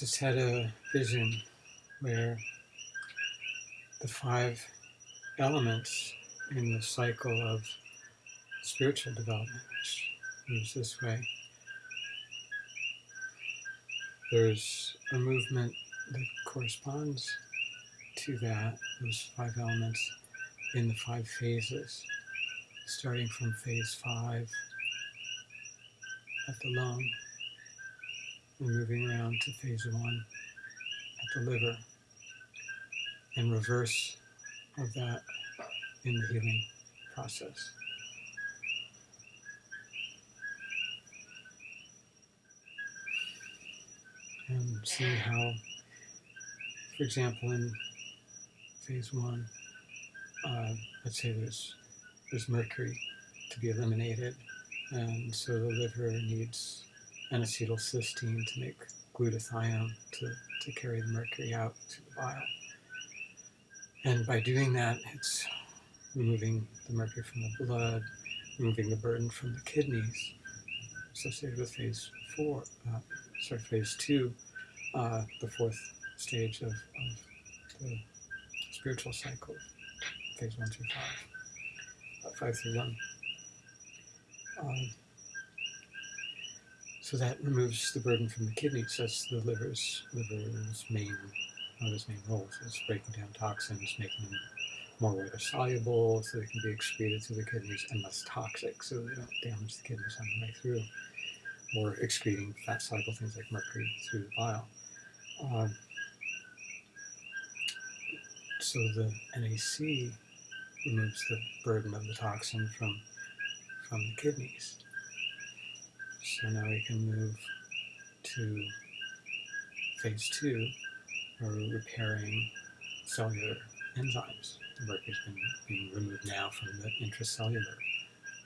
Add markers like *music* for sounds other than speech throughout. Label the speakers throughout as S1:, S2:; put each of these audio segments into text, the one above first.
S1: just had a vision where the five elements in the cycle of spiritual development, moves this way, there's a movement that corresponds to that, those five elements, in the five phases, starting from phase five at the lung and moving around to phase one at the liver, and reverse of that in the healing process. And see how, for example, in phase one, uh, let's say there's there's mercury to be eliminated, and so the liver needs N-acetylcysteine to make glutathione to, to carry the mercury out to the bile. And by doing that, it's removing the mercury from the blood, removing the burden from the kidneys, associated with phase four, uh, sorry, phase two, uh, the fourth stage of, of the spiritual cycle, phase one through five, uh, five through one. Um, so that removes the burden from the kidneys. That's the liver's liver's main one of its main roles is breaking down toxins, making them more water soluble so they can be excreted through the kidneys and less toxic so they don't damage the kidneys on the way through. Or excreting fat soluble things like mercury through the bile. Um, so the NAC removes the burden of the toxin from from the kidneys. So now we can move to phase two, where we're repairing cellular enzymes. The mercury's been being removed now from the intracellular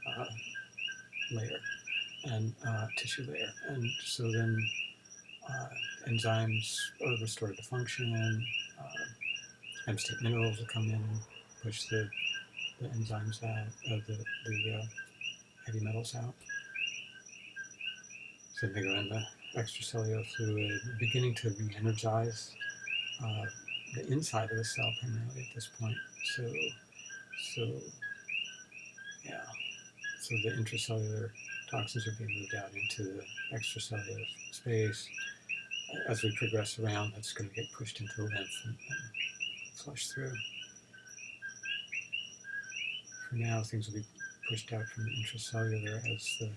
S1: uh, layer and uh, tissue layer. And so then uh, enzymes are restored to function, uh, M state minerals will come in and push the, the enzymes out, uh, the, the uh, heavy metals out. The extracellular fluid, beginning to re-energize uh, the inside of the cell primarily at this point. So, so yeah, so the intracellular toxins are being moved out into the extracellular space. As we progress around, that's going to get pushed into the lymph and, and flush through. For now, things will be pushed out from the intracellular as the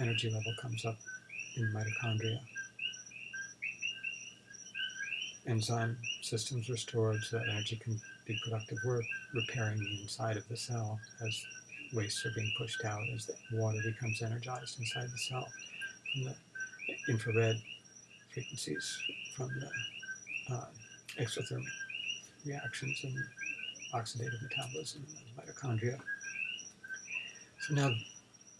S1: energy level comes up in mitochondria. Enzyme systems restored so that energy can do productive work, repairing the inside of the cell as wastes are being pushed out, as the water becomes energized inside the cell from the infrared frequencies from the uh, exothermic reactions and oxidative metabolism of mitochondria. So now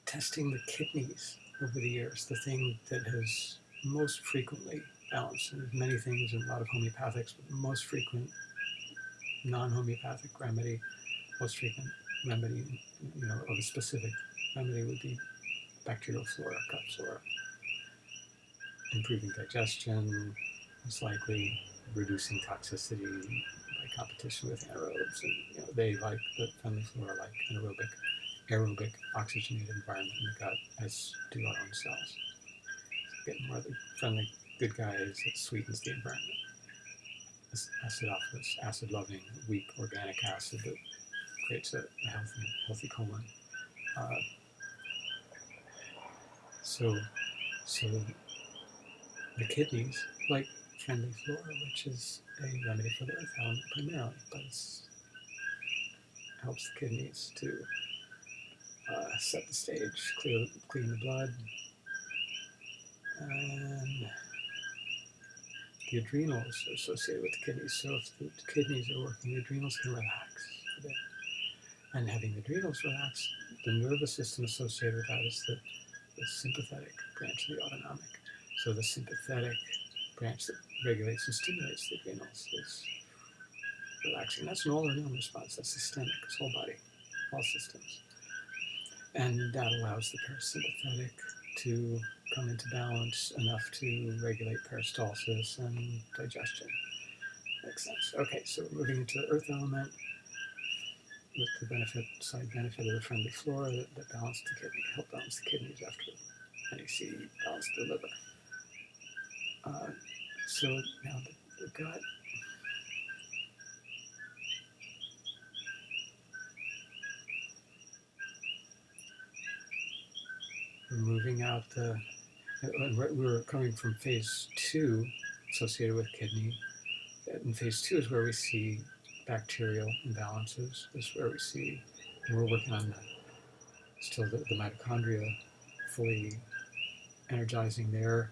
S1: testing the kidneys over the years, the thing that has most frequently balanced, and there's many things and a lot of homeopathics, but most frequent non-homeopathic remedy, most frequent remedy, you know, of a specific remedy would be bacterial flora, gut flora. Improving digestion, most likely reducing toxicity by competition with anaerobes, and you know, they like the friendly flora like anaerobic aerobic oxygenated environment in the gut, as do our own cells. So get more of the friendly good guys that sweetens the environment. This acidophilus, acid-loving, weak organic acid that creates a, a healthy, healthy colon. Uh, so, so the kidneys, like friendly flora, which is a remedy for the earth element primarily, but it helps the kidneys to uh, set the stage, clear, clean the blood, and the adrenals are associated with the kidneys. So if the kidneys are working, the adrenals can relax a bit. And having the adrenals relax, the nervous system associated with that is the, the sympathetic branch of the autonomic. So the sympathetic branch that regulates and stimulates the adrenals is relaxing. That's an all or none response. That's systemic. It's whole body, all systems. And that allows the parasympathetic to come into balance enough to regulate peristalsis and digestion. Makes sense. Okay, so we're moving into the earth element with the benefit, side benefit of the friendly flora that, that balance the kidney, help balance the kidneys after NAC balance the liver. Uh, so now the, the gut we're moving out the we were coming from phase two associated with kidney. And phase two is where we see bacterial imbalances this is where we see and we're working on the, still the, the mitochondria fully energizing their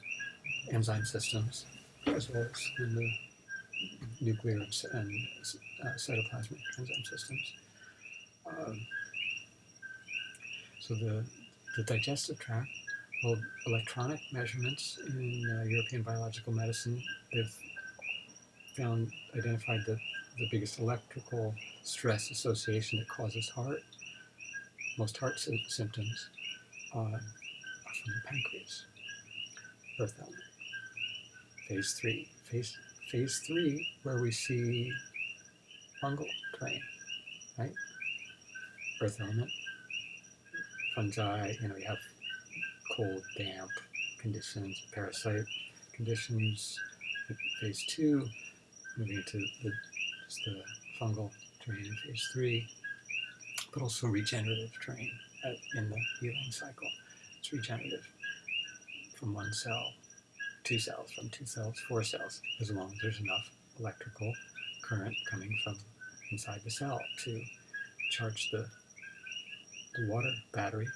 S1: enzyme systems as well as in the nuclear and, and uh, cytoplasmic enzyme systems. Um, so the the digestive tract, well, electronic measurements in uh, European biological medicine, they've found, identified the, the biggest electrical stress association that causes heart, most heart sy symptoms uh, are from the pancreas, earth element. Phase three. Phase, phase three, where we see fungal terrain, right? Earth element, fungi, you know, we have cold, damp conditions, parasite conditions. Phase two, moving into the, just the fungal terrain in phase three, but also regenerative terrain at, in the healing cycle. It's regenerative from one cell, two cells, from two cells, four cells, as long as there's enough electrical current coming from inside the cell to charge the water battery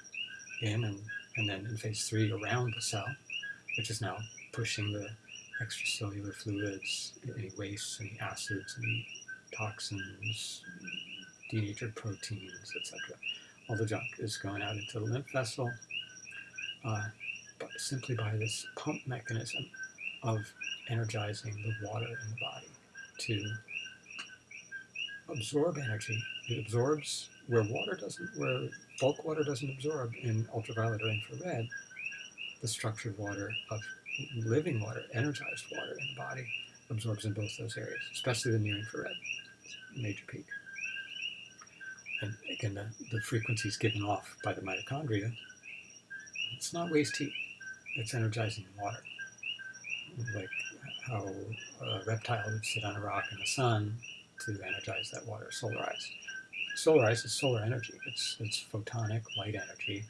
S1: in and, and then in phase three around the cell, which is now pushing the extracellular fluids, any wastes, any acids, any toxins, denatured proteins, etc. All the junk is going out into the lymph vessel uh, simply by this pump mechanism of energizing the water in the body to absorb energy. It absorbs where water doesn't, where bulk water doesn't absorb in ultraviolet or infrared, the structured water of living water, energized water in the body absorbs in both those areas, especially the near infrared, major peak. And again, the, the frequencies given off by the mitochondria, it's not waste heat, it's energizing water. Like how a reptile would sit on a rock in the sun to energize that water, solarize solarize is solar energy. It's, it's photonic light energy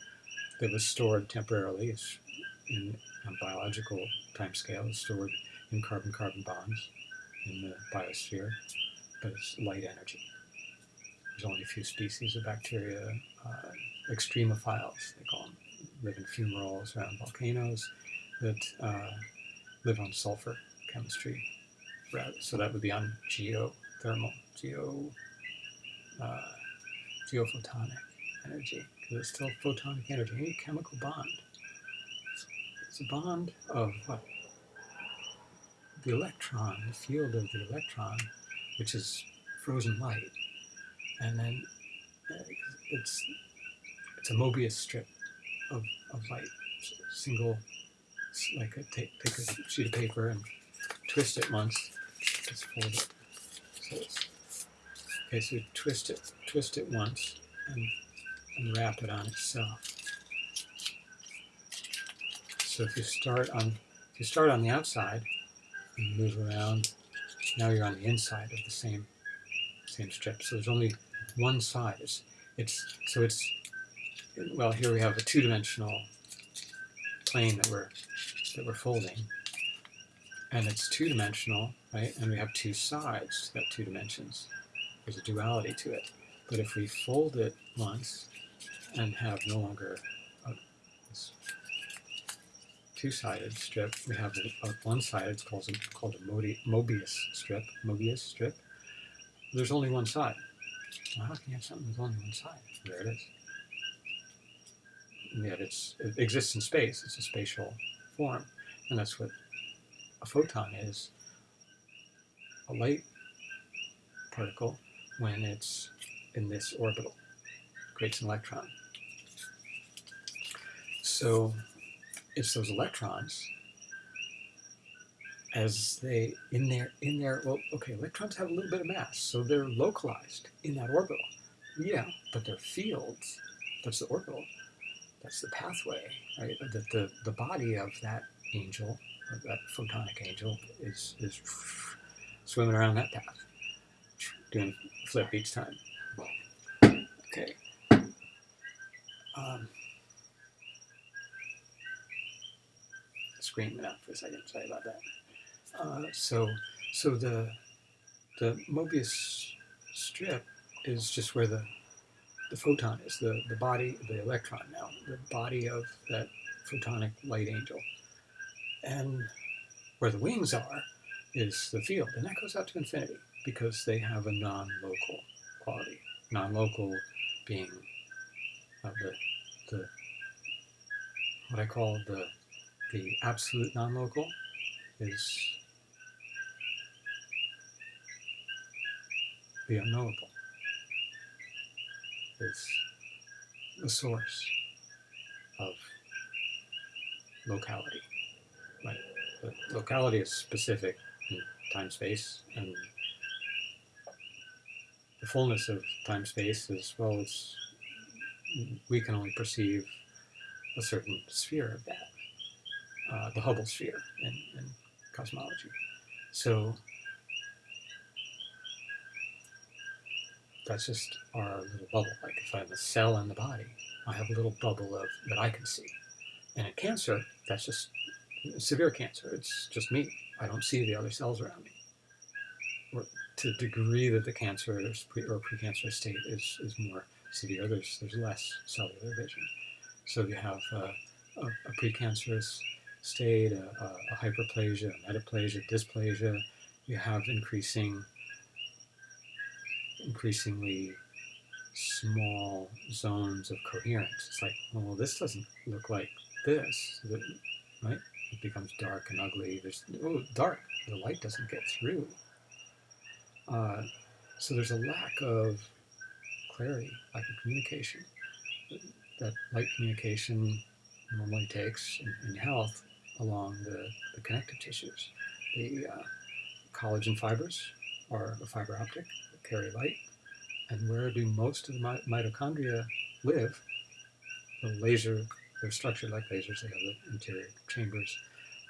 S1: that was stored temporarily. It's in a biological time scale. It's stored in carbon-carbon bonds in the biosphere, but it's light energy. There's only a few species of bacteria, uh, extremophiles, they call them, live in fumaroles around volcanoes that uh, live on sulfur chemistry. So that would be on geothermal, geo uh, geophotonic energy, because it's still photonic energy, any chemical bond. It's a bond of what? The electron, the field of the electron, which is frozen light, and then uh, it's it's a Mobius strip of, of light, single, like a, take, take a sheet of paper and twist it once, just fold it. So it's Okay, so twist it, twist it once and, and wrap it on itself. So if you start on if you start on the outside and move around, now you're on the inside of the same same strip. So there's only one side. It's, it's so it's well here we have a two-dimensional plane that we're that we're folding. And it's two-dimensional, right? And we have two sides that two dimensions there's a duality to it. But if we fold it once and have no longer a two-sided strip, we have a, one-sided, it's called a, called a Mobius strip, Mobius strip. There's only one side. Well, how can you have something with only one side? There it is. And yet it exists in space, it's a spatial form. And that's what a photon is. A light particle when it's in this orbital, creates an electron. So it's those electrons as they in their in their well okay electrons have a little bit of mass so they're localized in that orbital. Yeah but their fields. That's the orbital. That's the pathway right? That the the body of that angel that photonic angel is is swimming around that path doing flip each time. Okay. Um, screen went out for a second. Sorry about that. Uh, so, so the the Mobius strip is just where the the photon is, the, the body, the electron now, the body of that photonic light angel. And where the wings are is the field, and that goes out to infinity because they have a non-local quality. Non-local being uh, the, the what I call the the absolute non-local is the unknowable is the source of locality. Right? But locality is specific in time space, and the fullness of time space is well, it's we can only perceive a certain sphere of that, uh, the Hubble sphere in, in cosmology. So that's just our little bubble. Like if I have a cell in the body, I have a little bubble of that I can see. And in cancer, that's just severe cancer. It's just me. I don't see the other cells around me. To the degree that the cancer pre, or precancerous state is, is more severe, there's, there's less cellular vision. So you have uh, a, a precancerous state, a, a, a hyperplasia, metaplasia, dysplasia. You have increasing increasingly small zones of coherence. It's like, well, this doesn't look like this, right? It becomes dark and ugly. There's oh, dark. The light doesn't get through. Uh, so there's a lack of clarity, lack of communication. That light communication normally takes in, in health along the, the connective tissues. The uh, collagen fibers are a fiber optic that carry light. And where do most of the mitochondria live? The laser, they're structured like lasers, they have the interior chambers,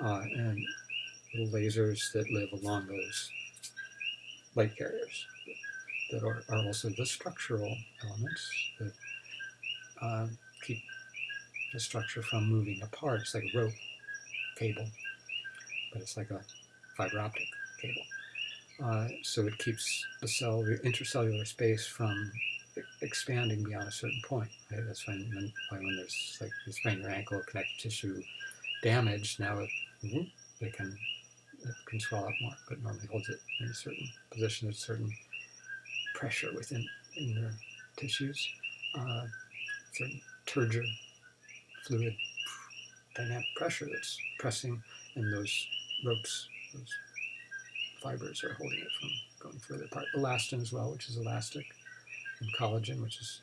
S1: uh, and little lasers that live along those light carriers that are, are also the structural elements that uh, keep the structure from moving apart. It's like a rope cable, but it's like a fiber optic cable. Uh, so it keeps the cell, the intercellular space from expanding beyond a certain point. Right? That's when, when, when there's like you sprain your ankle, connective tissue damage, now it, it can it can swell up more, but normally holds it in a certain position, a certain pressure within in the tissues, uh, certain turgor fluid dynamic pressure that's pressing, and those ropes, those fibers are holding it from going further apart. Elastin as well, which is elastic, and collagen, which is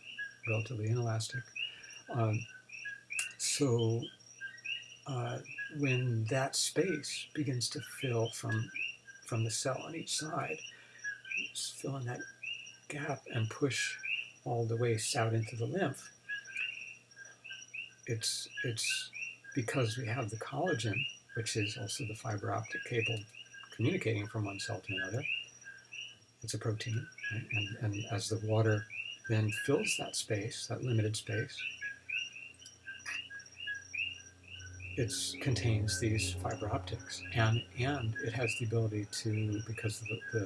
S1: relatively inelastic. Um, so uh, when that space begins to fill from from the cell on each side, fill in that gap and push all the waste out into the lymph. It's it's because we have the collagen, which is also the fiber optic cable communicating from one cell to another. It's a protein, right? and, and as the water then fills that space, that limited space, it contains these fiber optics, and and it has the ability to, because of the, the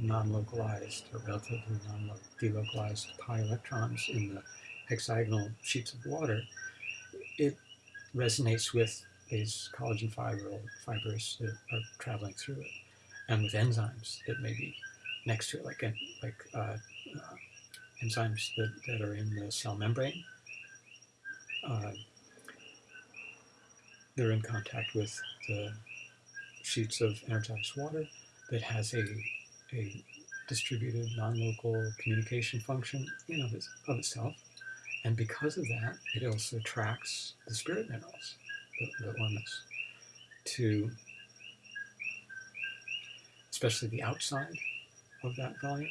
S1: non-localized or relatively non-delocalized pi electrons in the hexagonal sheets of water, it resonates with these collagen fiber, fibers that are traveling through it, and with enzymes that may be next to it, like like uh, uh, enzymes that, that are in the cell membrane. Uh, they're in contact with the sheets of energized water that has a, a distributed non-local communication function in of, of itself. And because of that, it also attracts the spirit minerals the, the to especially the outside of that volume.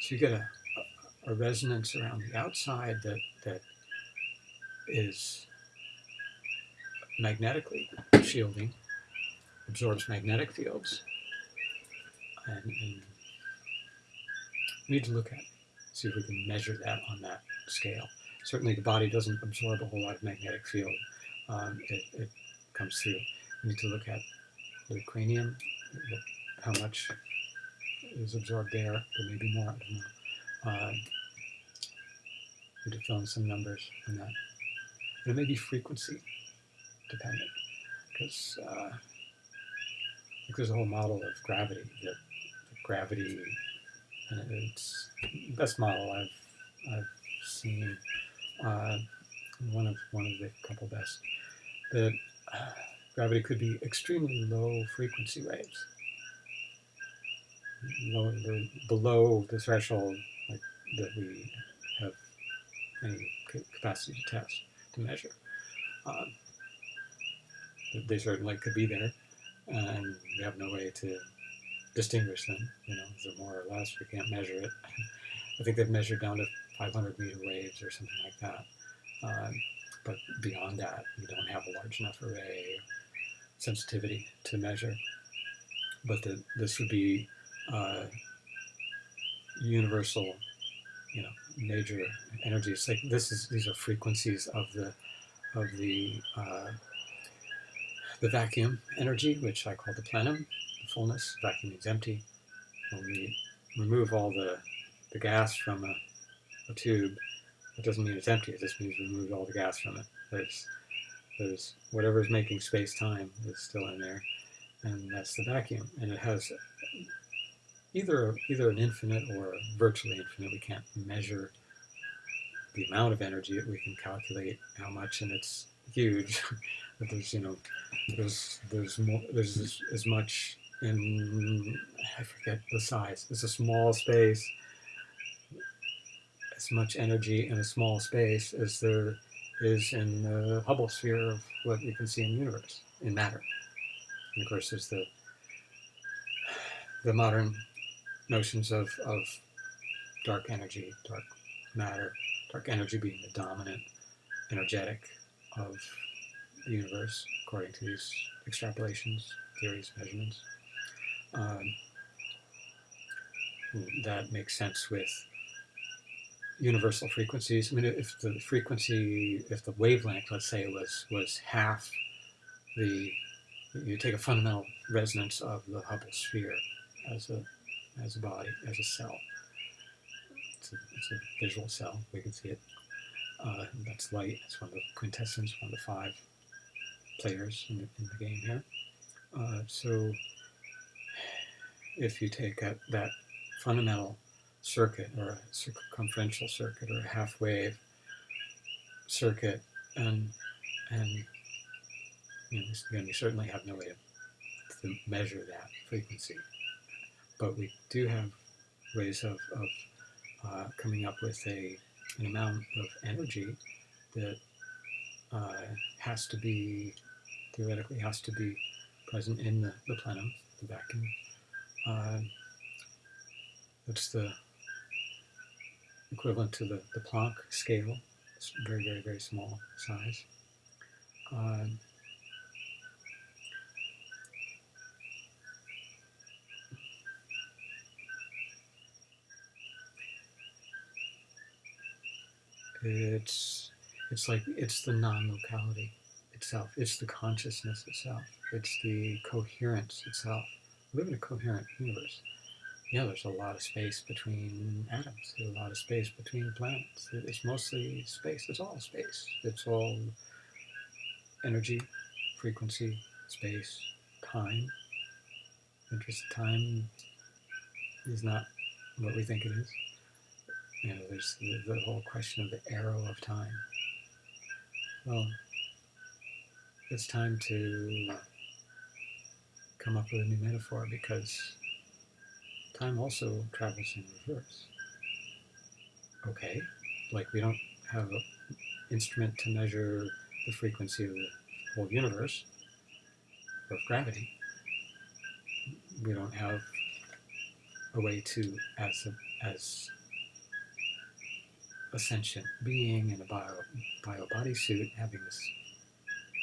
S1: So you get a, a, a resonance around the outside that, that is magnetically shielding, absorbs magnetic fields, and, and we need to look at, see if we can measure that on that scale. Certainly the body doesn't absorb a whole lot of magnetic field. Um, it, it comes through. We need to look at the cranium, how much is absorbed there. There may be more, I don't know. Uh, need to fill in some numbers on that. There may be frequency dependent, because uh, there's a whole model of gravity that gravity, and it's the best model I've I've seen. Uh, one of one of the couple best. That uh, gravity could be extremely low frequency waves, low, the, below the threshold like, that we have any capacity to test to measure. Um, they certainly could be there, and we have no way to distinguish them. You know, is it more or less? We can't measure it. *laughs* I think they've measured down to 500 meter waves or something like that. Um, but beyond that, we don't have a large enough array sensitivity to measure. But the, this would be uh, universal, you know, major energy. It's like this is these are frequencies of the of the uh, the vacuum energy, which I call the plenum, the fullness. Vacuum is empty. When we remove all the, the gas from a, a tube, it doesn't mean it's empty. It just means we removed all the gas from it. There's, there's is making space-time is still in there, and that's the vacuum. And it has either either an infinite or virtually infinite. We can't measure the amount of energy. We can calculate how much, and it's huge. *laughs* there's you know there's there's more there's as, as much in I forget the size. It's a small space. As much energy in a small space as there is in the Hubble sphere of what you can see in the universe in matter. And of course, there's the the modern notions of, of dark energy, dark matter, dark energy being the dominant energetic of universe, according to these extrapolations, theories, measurements. Um, that makes sense with universal frequencies. I mean, if the frequency, if the wavelength, let's say, was was half the, you take a fundamental resonance of the Hubble sphere as a as a body, as a cell. It's a, it's a visual cell. We can see it. Uh, that's light. It's one of the quintessence, one of the five players in the, in the game here. Uh, so if you take a, that fundamental circuit or a circumferential circuit or a half wave circuit and and you know, again, we certainly have no way to, to measure that frequency, but we do have ways of, of uh, coming up with a an amount of energy that uh, has to be theoretically has to be present in the, the plenum, the vacuum. That's the equivalent to the, the Planck scale. It's very, very, very small size. Uh, it's it's like it's the non-locality itself. It's the consciousness itself. It's the coherence itself. We live in a coherent universe. Yeah, there's a lot of space between atoms. There's a lot of space between planets. It's mostly space. It's all space. It's all energy, frequency, space, time. Interest time is not what we think it is. You know, there's the, the whole question of the arrow of time. Well, it's time to come up with a new metaphor because time also travels in reverse. Okay, like we don't have an instrument to measure the frequency of the whole universe of gravity, we don't have a way to, as a, as a sentient being in a bio, bio bodysuit having this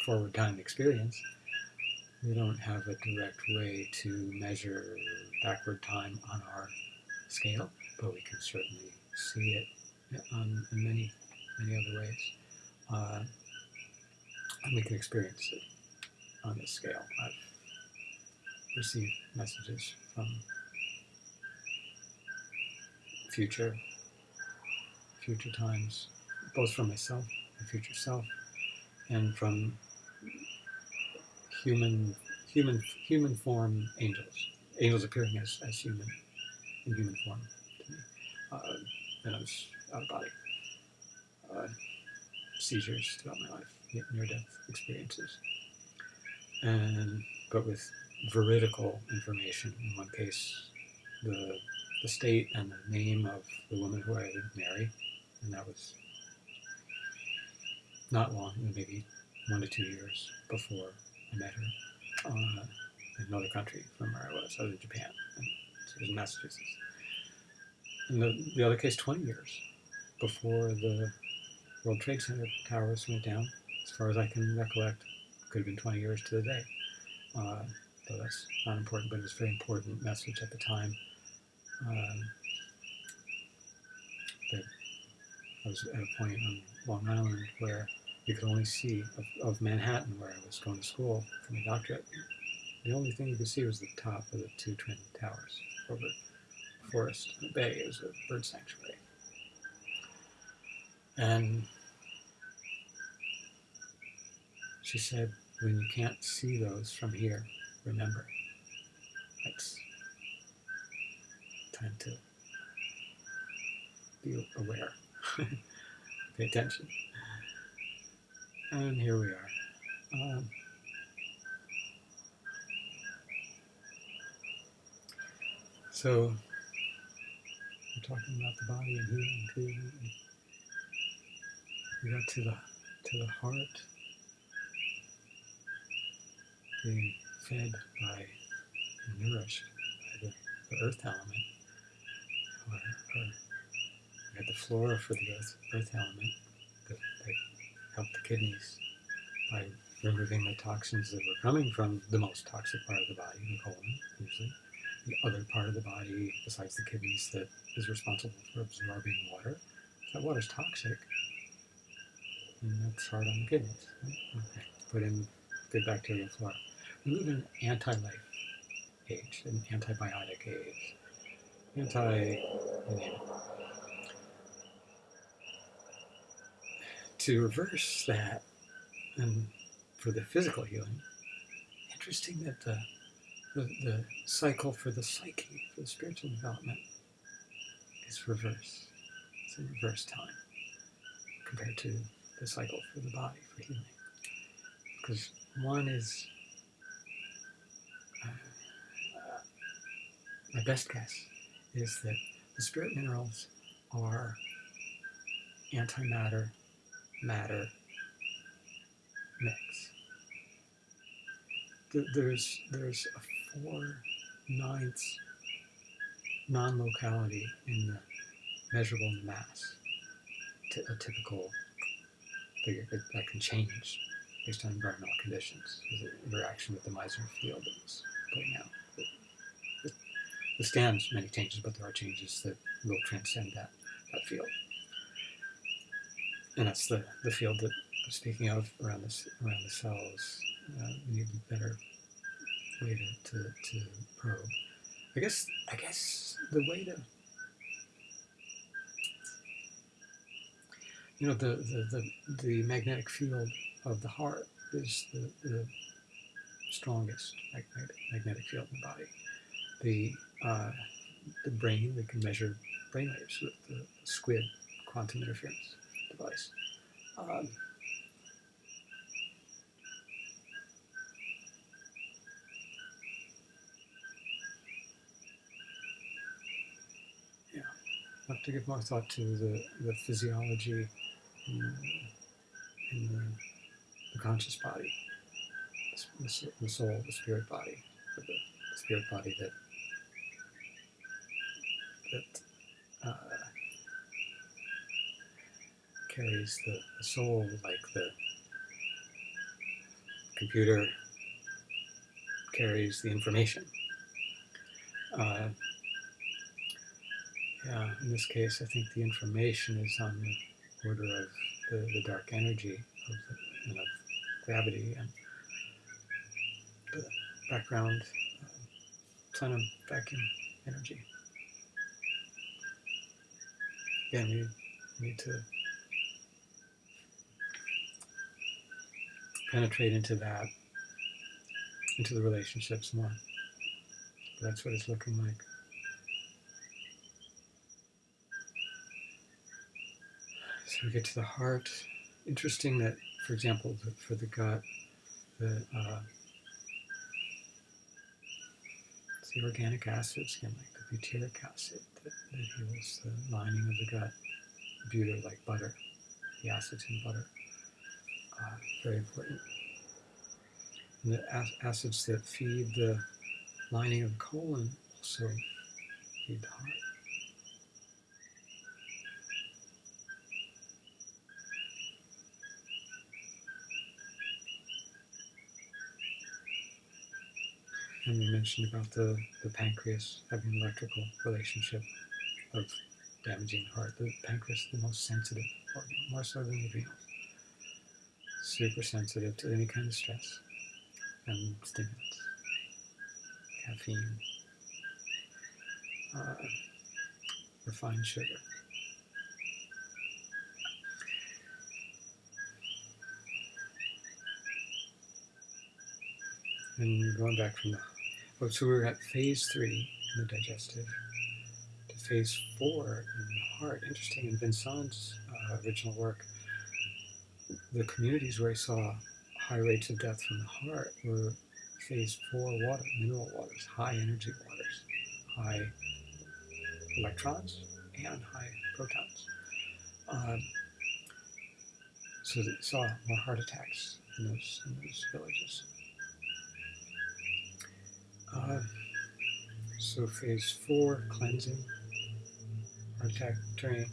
S1: forward time experience, we don't have a direct way to measure backward time on our scale, but we can certainly see it on, in many, many other ways. Uh, and we can experience it on this scale. I've received messages from future future times, both from myself, my future self, and from human human human form angels. Angels appearing as, as human in human form to me. Uh, and I was out of body. Uh, seizures throughout my life, near death experiences. And but with veridical information. In one case, the the state and the name of the woman who I would marry, and that was not long, maybe one to two years before I met her uh, in another country from where I was. Was in Japan, and she was in Massachusetts. In the, the other case, 20 years before the World Trade Center towers went down, as far as I can recollect, could have been 20 years to the day. Uh, though that's not important, but it's a very important message at the time. Um, that I was at a point on Long Island where you could only see of, of Manhattan, where I was going to school for my doctorate. The only thing you could see was the top of the two twin towers over the forest and bay. Was a bird sanctuary. And she said, when you can't see those from here, remember. It's time to be aware, *laughs* pay attention. And here we are. Um, so, we're talking about the body and healing too. We got to the to the heart being fed by nourished by the, the earth element. Or, or we had the flora for the earth, earth element helped the kidneys by removing the toxins that were coming from the most toxic part of the body, the colon, usually. The other part of the body, besides the kidneys, that is responsible for absorbing water. That water's toxic, and that's hard on the kidneys. Okay. Put in good bacterial flora. We live in an anti-life age, an antibiotic age, anti, To reverse that, and for the physical healing, interesting that the, the, the cycle for the psyche, for the spiritual development, is reverse. It's a reverse time compared to the cycle for the body, for healing. Because one is uh, uh, my best guess is that the spirit minerals are antimatter matter mix. There's there's a four ninths non-locality in the measurable mass. to a typical figure that can change based on environmental conditions, the interaction with the Meissner field that was putting out withstands many changes, but there are changes that will transcend that, that field. And that's the, the field that I'm speaking of around the, around the cells. Uh, we need a better way to, to, to probe. I guess I guess the way to you know the, the, the, the magnetic field of the heart is the, the strongest magnetic, magnetic field in the body. The uh, the brain. We can measure brain waves with the SQUID quantum interference device. Um, yeah, I have to give more thought to the, the physiology in, in the, the conscious body. The, the soul, the spirit body, the, spirit body that uh, the, the soul like the computer carries the information. Uh, yeah, in this case, I think the information is on the order of the, the dark energy of, the, and of gravity and the background uh, plenum vacuum energy. Again, we need to penetrate into that, into the relationships more. That's what it's looking like. So we get to the heart. Interesting that, for example, the, for the gut, the uh, the organic acids, again, like the butyric acid that, that heals the lining of the gut. Butyr, like butter, the acids in butter, very important. And the acids that feed the lining of the colon also feed the heart. And we mentioned about the, the pancreas having an electrical relationship of damaging the heart. The pancreas is the most sensitive organ, more so than the adrenals. Super sensitive to any kind of stress and stimulants, caffeine, uh, refined sugar. And going back from the oh, so we were at phase three in the digestive to phase four in the heart. Interesting. In Vincent's uh, original work, the communities where he saw high rates of death from the heart were phase four water, mineral waters, high energy waters, high electrons and high protons. Um, so they saw more heart attacks in those, in those villages. Uh, so phase four, cleansing, heart attack terrain,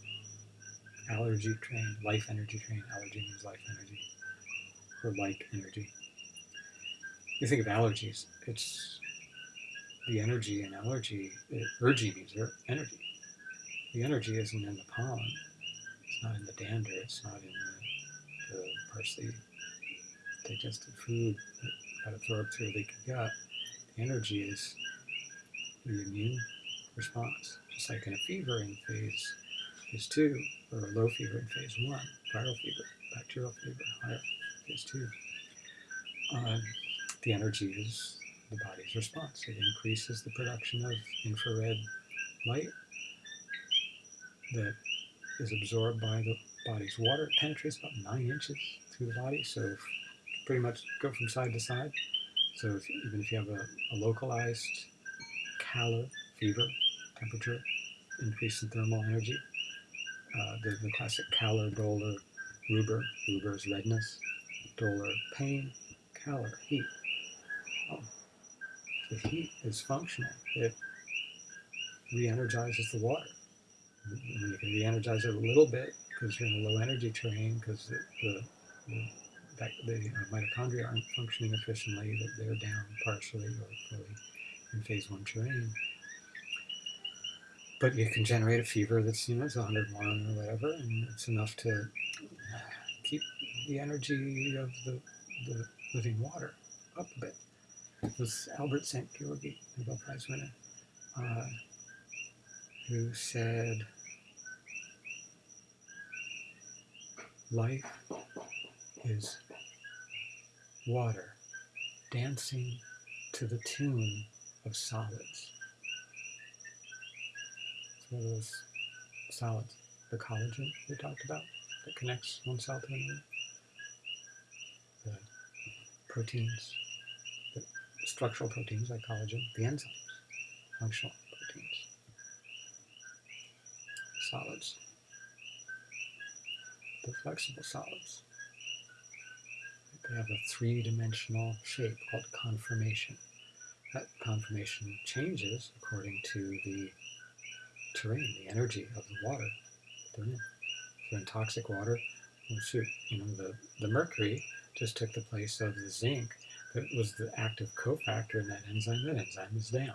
S1: allergy terrain, life energy terrain. Allergy means life energy, or like energy. You think of allergies, it's the energy in allergy. It, ergy means er- energy. The energy isn't in the pollen. It's not in the dander. It's not in the, the parts digested food that got absorbed through the gut. The energy is the immune response, just like in a fever in phase phase two, or low fever in phase one, viral fever, bacterial fever, higher phase two. Um, the energy is the body's response. It increases the production of infrared light that is absorbed by the body's water. It penetrates about nine inches through the body, so pretty much go from side to side. So if, even if you have a, a localized calor, fever, temperature, increase in thermal energy, uh, the, classic calor, dolor, rubor, rubor is redness, dolor, pain, calor, heat. Oh, the heat is functional. It re-energizes the water. And you can re-energize it a little bit because you're in a low energy terrain because the, the, the, the mitochondria aren't functioning efficiently, that they're down partially or fully in phase one terrain. But you can generate a fever that's, you know, it's 101 or whatever, and it's enough to keep the energy of the, the living water up a bit. It was Albert Szent-Györgyi, Nobel Prize winner, uh, who said, Life is water dancing to the tune of solids. Of those solids, the collagen we talked about that connects one cell to another, the proteins, the structural proteins like collagen, the enzymes, functional proteins, solids, the flexible solids, they have a three-dimensional shape called conformation. That conformation changes according to the terrain, the energy of the water they're in. If they're in toxic water, well, shoot, you know, the, the mercury just took the place of the zinc that was the active cofactor in that enzyme. That enzyme is down.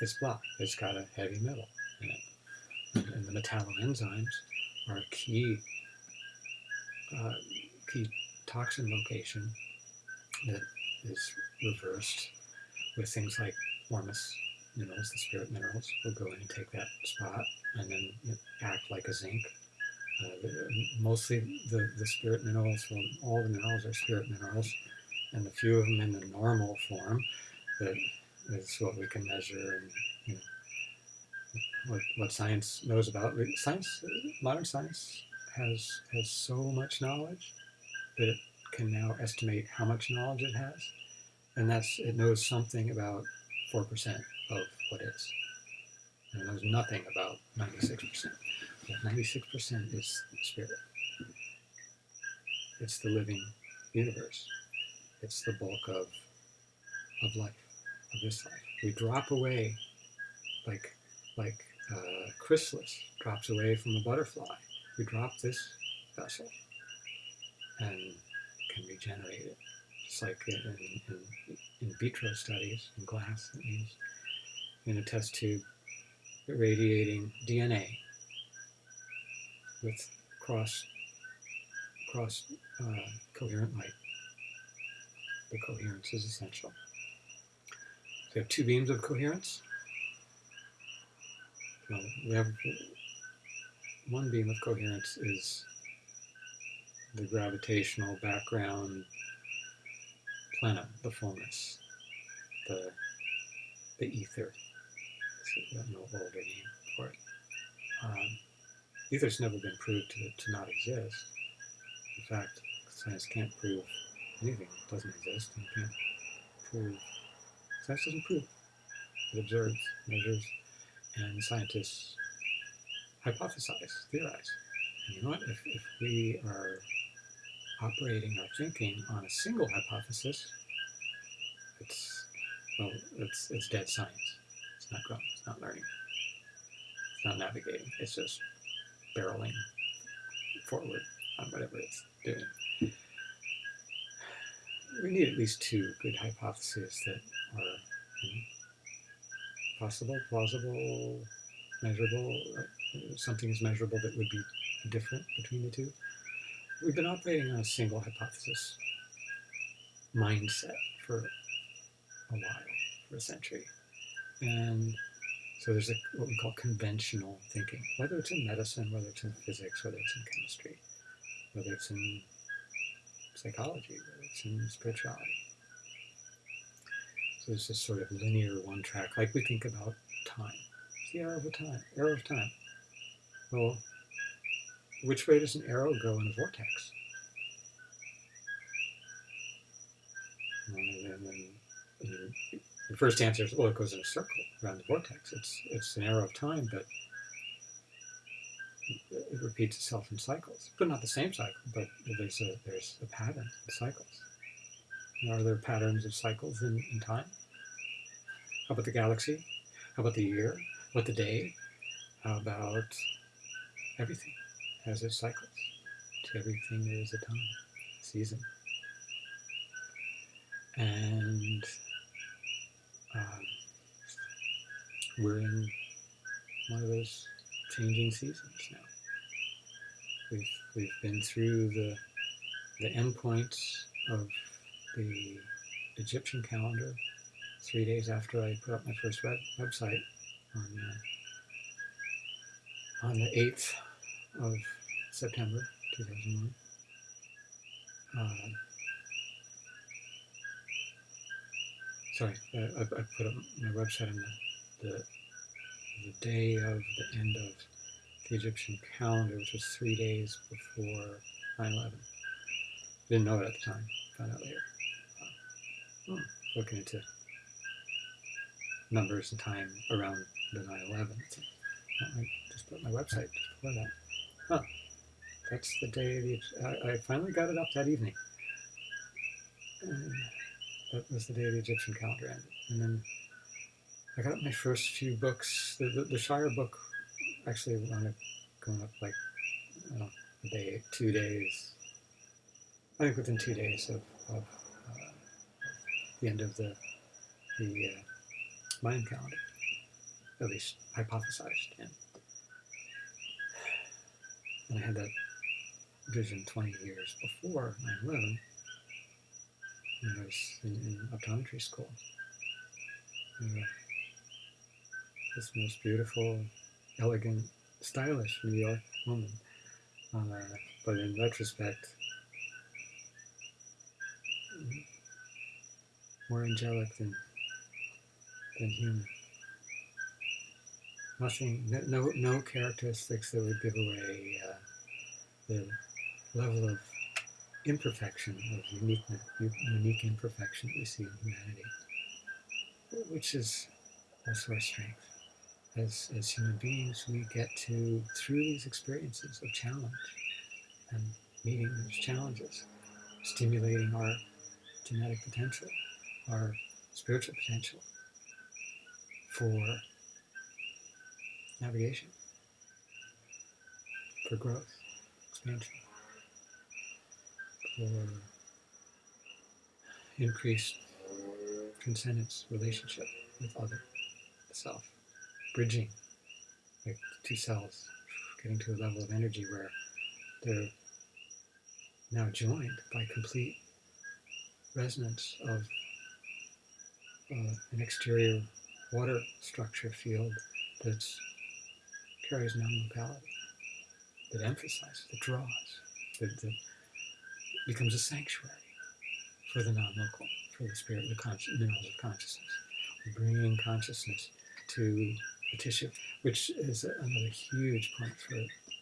S1: It's blocked. It's got a heavy metal in it. And the metalloenzymes are key, uh, key toxin location that is reversed with things like Ormus minerals, the spirit minerals, will go in and take that spot and then act like a zinc. Uh, mostly the, the spirit minerals, well, all the minerals are spirit minerals, and the few of them in the normal form that is what we can measure and you know, what, what science knows about. Science, modern science has has so much knowledge that it can now estimate how much knowledge it has, and that's it knows something about four percent of what is. And knows nothing about ninety six percent. Ninety six percent is spirit. It's the living universe. It's the bulk of of life, of this life. We drop away like like uh, chrysalis drops away from a butterfly. We drop this vessel and can regenerate it. Just like in, in, in vitro studies in glass, it means in a test tube irradiating DNA with cross cross uh, coherent light. The coherence is essential. So we have two beams of coherence. Well, we have one beam of coherence is the gravitational background plenum, the fullness, the the ether. It's no older name for it. Um, ether's never been proved to, to not exist. In fact, science can't prove anything that doesn't exist and can't prove science doesn't prove. It observes, measures, and scientists hypothesize, theorize. And you know what? If, if we are operating our thinking on a single hypothesis, it's well, it's it's dead science. It's not growing. Not learning. It's not navigating. It's just barreling forward on whatever it's doing. We need at least two good hypotheses that are you know, possible, plausible, measurable. Something is measurable that would be different between the two. We've been operating on a single hypothesis mindset for a while, for a century. And so there's a, what we call conventional thinking, whether it's in medicine, whether it's in physics, whether it's in chemistry, whether it's in psychology, whether it's in spirituality. So there's this sort of linear one track, like we think about time. It's the arrow of time, arrow of time. Well, which way does an arrow go in a vortex? And then the first answer is, well, it goes in a circle around the vortex. It's, it's an arrow of time, but it repeats itself in cycles, but not the same cycle, but there's a, there's a pattern in cycles. Are there patterns of cycles in, in time? How about the galaxy? How about the year? About the day? How about everything has its cycles? Everything there is a time, season. And um, we're in one of those changing seasons now. We've, we've been through the, the endpoints of the Egyptian calendar three days after I put up my first web, website on, uh, on the 8th of September 2001. Uh, sorry, I, I, put up my website on the, the, the day of the end of the Egyptian calendar, which was three days before 9-11. Didn't know it at the time, found out later. Hmm, looking into numbers and time around the 9-11. I just put my website before that. Huh. That's the day the, I, I finally got it up that evening. and that was the day the Egyptian calendar ended. And then I got my first few books. The, the, the Shire book actually wound up going up like know, a day, two days. I think within two days of, of uh, the end of the the uh, Mayan calendar, at least hypothesized. And, and I had that vision 20 years before 9 11 when I was in, in optometry school. Uh, this most beautiful, elegant, stylish New York woman. Uh, but in retrospect, more angelic than, than human. Nothing, no, no characteristics that would give away uh, the level of imperfection, of uniqueness, unique imperfection that we see in humanity, which is also our strength. As, as human beings, we get to, through these experiences of challenge and meeting those challenges, stimulating our genetic potential, our spiritual potential for navigation, for growth, expansion for increased transcendence relationship with other self, bridging like two cells, getting to a level of energy where they're now joined by complete resonance of uh, an exterior water structure field that carries non-locality, that emphasizes, that draws, that, that becomes a sanctuary for the non-local, for the spirit, the conscious, minerals of consciousness. Bringing consciousness to the tissue, which is another huge point for,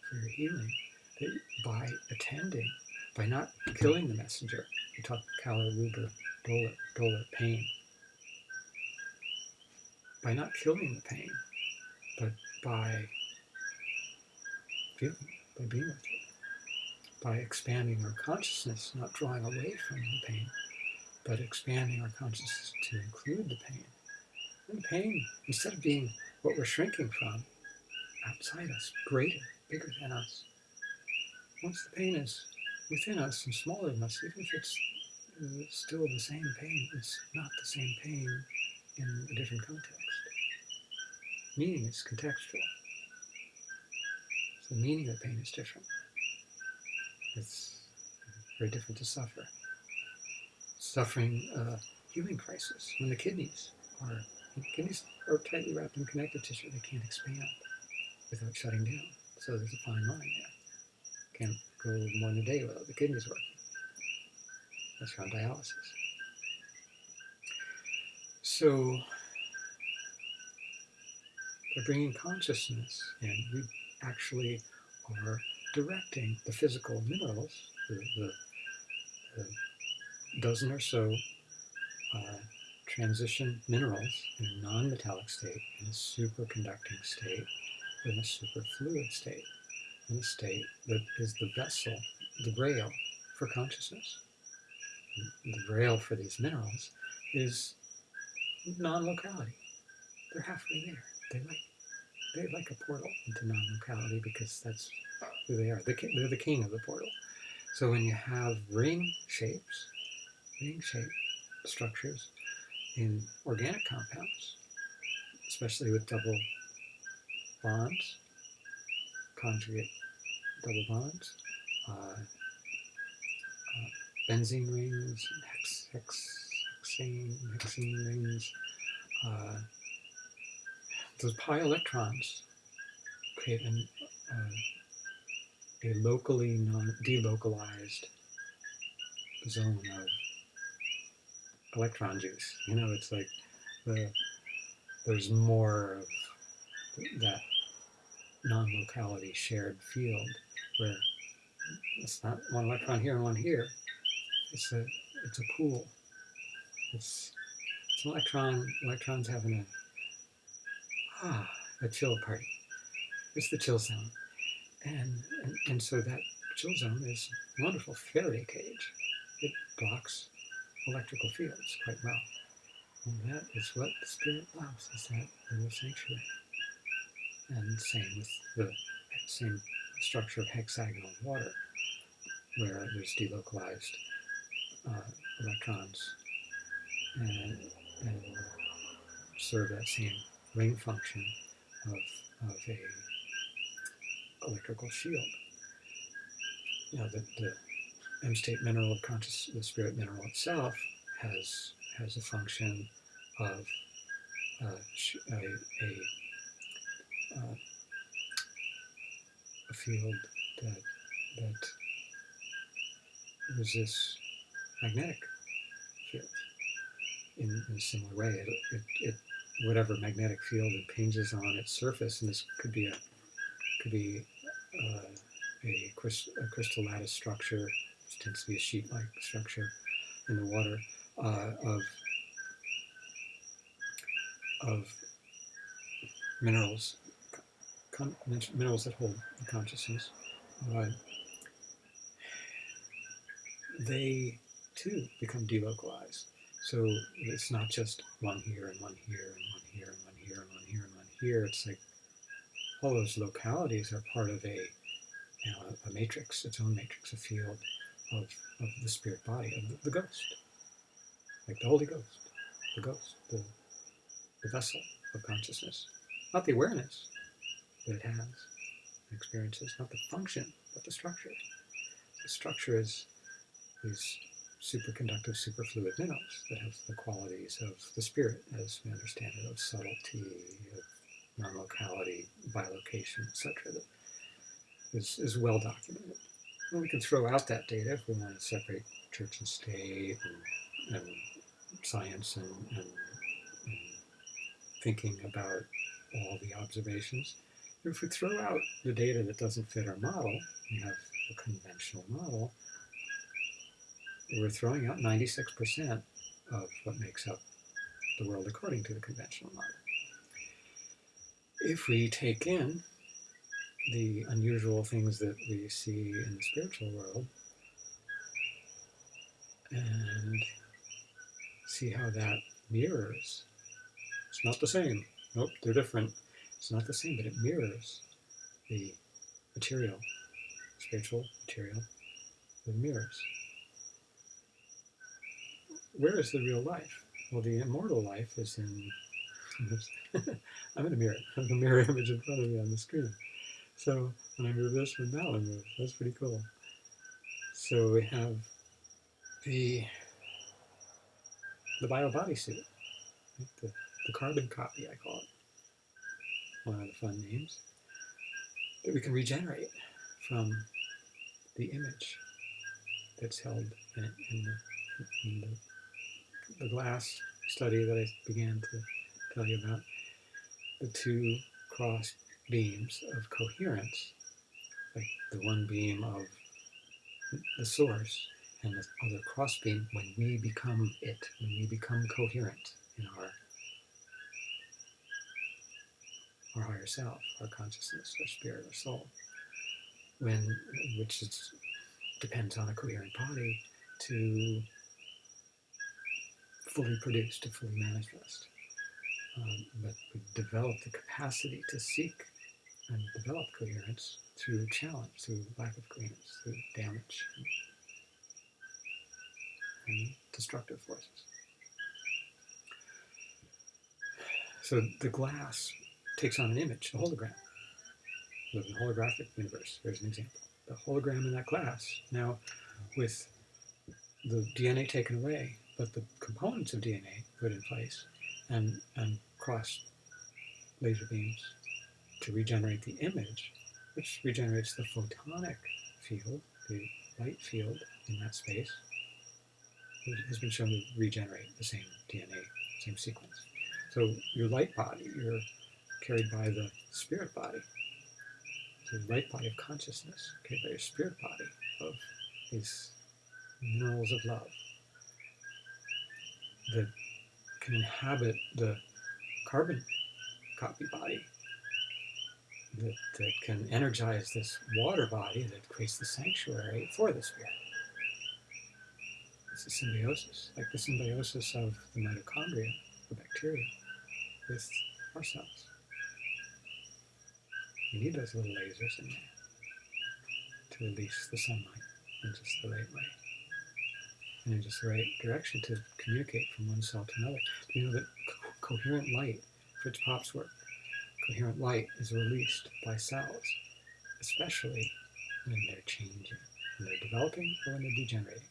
S1: for healing. That by attending, by not killing the messenger, we talk Calor, Rubor, Dolor, Dolor, pain. By not killing the pain, but by feeling, by being with it by expanding our consciousness, not drawing away from the pain, but expanding our consciousness to include the pain. And the pain, instead of being what we're shrinking from, outside us, greater, bigger than us. Once the pain is within us and smaller than us, even if it's uh, still the same pain, it's not the same pain in a different context. Meaning is contextual. So the meaning of pain is different. It's very different to suffer. Suffering a healing crisis when the kidneys are kidneys are tightly wrapped in connective tissue. They can't expand without shutting down. So there's a fine line there. Can't go more than a day without the kidneys working. That's on dialysis. So by bringing consciousness in, we actually are directing the physical minerals, the, the, the dozen or so uh, transition minerals in a non-metallic state, in a superconducting state, in a superfluid state, in a state that is the vessel, the rail for consciousness. The rail for these minerals is non-locality. They're halfway there. They like they're like a portal into non-locality because that's who they are. They're the king of the portal. So when you have ring shapes, ring shape structures in organic compounds, especially with double bonds, conjugate double bonds, uh, uh, benzene rings, hex, hex, hexane, hexene rings, uh, those pi electrons create an, uh, a locally non delocalized zone of electron juice. You know, it's like the there's more of that non-locality shared field where it's not one electron here and one here. It's a it's a pool. It's it's an electron electrons having a ah a chill party. It's the chill zone. And, and, and so that chill zone is a wonderful Faraday cage. It blocks electrical fields quite well. And that is what the spirit loves, is that little sanctuary. And same with the same structure of hexagonal water, where there's delocalized uh, electrons and, and serve that same ring function of, of a electrical field. Now, the, the M state mineral of conscious, the spirit mineral itself has has a function of uh, a, a, uh, a field that that resists magnetic fields in, in a similar way. It, it, it, whatever magnetic field impinges on its surface, and this could be a could be uh, a, crystal, a crystal lattice structure, which tends to be a sheet-like structure in the water uh, of of minerals, minerals that hold consciousness. Uh, they too become delocalized. So it's not just one here and one here and one here and one here and one here and one here. It's like all those localities are part of a, you know, a, matrix, its own matrix, a field of, of the spirit body, of the, the ghost, like the Holy Ghost, the ghost, the, the vessel of consciousness, not the awareness that it has, experiences, not the function, but the structure. The structure is these superconductive superfluid minerals that have the qualities of the spirit as we understand it, of subtlety, of non-locality, bilocation, etc. that is, is well documented. And we can throw out that data if we want to separate church and state and, and science and, and, and thinking about all the observations. If we throw out the data that doesn't fit our model, we have a conventional model, we're throwing out 96% of what makes up the world according to the conventional model. If we take in the unusual things that we see in the spiritual world and see how that mirrors, it's not the same. Nope, they're different. It's not the same, but it mirrors the material, spiritual material, it mirrors where is the real life? Well, the immortal life is in. *laughs* I'm in a mirror. *laughs* I have a mirror image in front of me on the screen. So when I move this one, that one moves. That's pretty cool. So we have the the bio bodysuit, the, the carbon copy, I call it. One of the fun names. That we can regenerate from the image that's held in, in, the, in the the glass study that I began to tell you about, the two cross beams of coherence, like the one beam of the source and the other cross beam when we become it, when we become coherent in our our higher self, our consciousness, our spirit, our soul, when which is, depends on a coherent body to fully produce, to fully manifest. Um, but we develop the capacity to seek and develop coherence through challenge, through lack of coherence, through damage and, destructive forces. So the glass takes on an image, a hologram. A holographic universe. Here's an example. The hologram in that glass. Now, with the DNA taken away, but the components of DNA put in place and, and cross laser beams to regenerate the image, which regenerates the photonic field, the light field in that space, it has been shown to regenerate the same DNA, same sequence. So your light body, you're carried by the spirit body, the light body of consciousness, carried by your spirit body of these minerals of love, that can inhabit the carbon copy body that, that can energize this water body that creates the sanctuary for the spirit. it's a symbiosis, like the symbiosis of the mitochondria, the bacteria, with our cells. You need those little lasers in there to release the sunlight in just the right way and in just the right direction to communicate from one cell to another. You know that coherent light, Fritz Popp's work, coherent light is released by cells, especially when they're changing, when they're developing or when they're degenerating.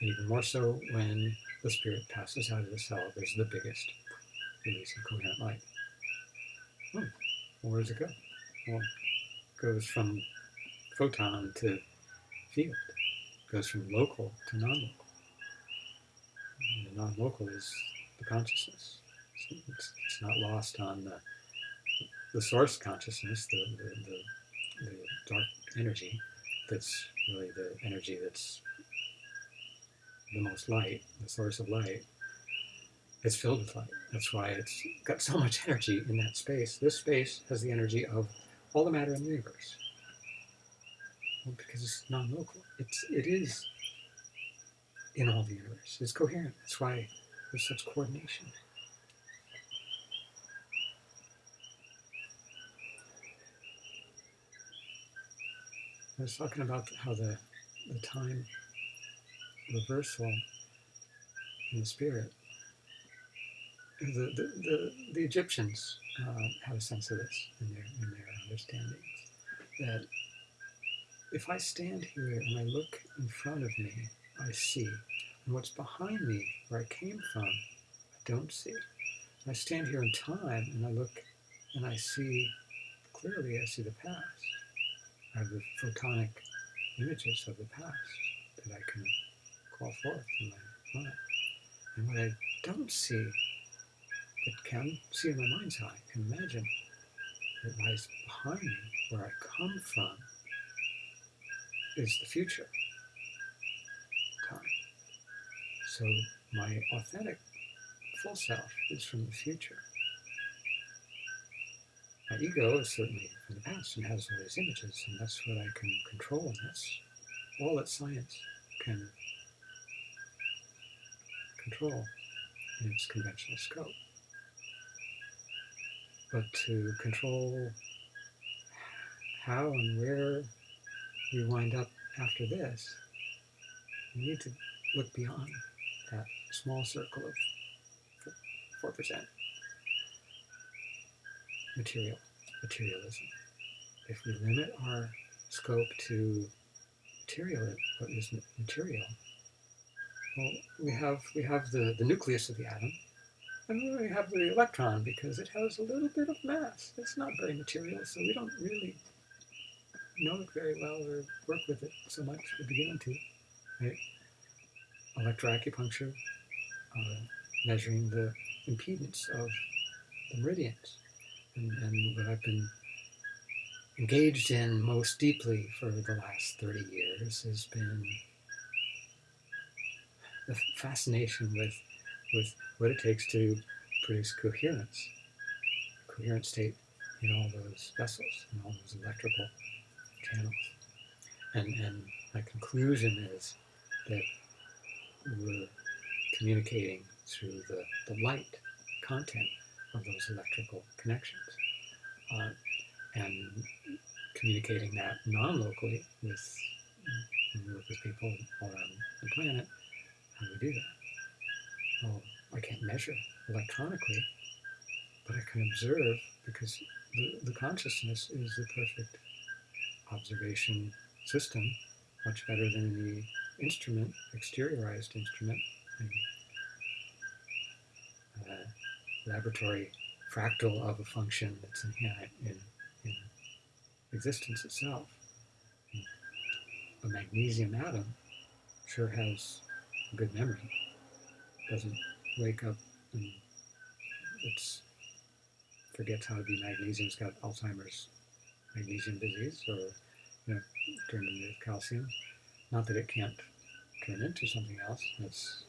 S1: And even more so when the spirit passes out of the cell, there's the biggest release of coherent light. Hmm. Well, where does it go? Well, it goes from photon to field, it goes from local to non-local. And the non-local is the consciousness. It's, it's, not lost on the, the source consciousness, the, the, the, the dark energy that's really the energy that's the most light, the source of light, it's filled with light. That's why it's got so much energy in that space. This space has the energy of all the matter in the universe. Well, because it's non-local. It's it is in all the universe. It's coherent. That's why there's such coordination. I was talking about how the, the time reversal in the spirit. The, the, the, the Egyptians uh, had a sense of this in their, in their understandings. That if I stand here and I look in front of me, I see. And what's behind me, where I came from, I don't see. I stand here in time and I look and I see clearly, I see the past. Have the photonic images of the past that I can call forth in my mind. And what I don't see, but can see in my mind's eye, can imagine that lies behind me, where I come from, is the future time. So my authentic full self is from the future. My ego is certainly from the past and has all these images, and that's what I can control, and that's all that science can control in its conventional scope. But to control how and where we wind up after this, we need to look beyond that small circle of 4% material, materialism. If we limit our scope to material, what is material, well, we have we have the, the nucleus of the atom, and we have the electron because it has a little bit of mass. It's not very material, so we don't really know it very well or work with it so much. We're beginning to, right? Electroacupuncture, uh, measuring the impedance of the meridians, and, and what I've been engaged in most deeply for the last 30 years has been the fascination with, with what it takes to produce coherence, coherent state in all those vessels, in all those electrical channels. And, and my conclusion is that we're communicating through the, the light content of those electrical connections. Uh, and communicating that non-locally with, with people around the planet how do we do that? Well, I can't measure electronically, but I can observe because the, the consciousness is the perfect observation system, much better than the instrument, exteriorized instrument, and, uh, laboratory fractal of a function that's inherent in, in existence itself. A magnesium atom sure has a good memory. Doesn't wake up and it's forgets how to be magnesium. It's got Alzheimer's magnesium disease or you know, turned into calcium. Not that it can't turn into something else. It's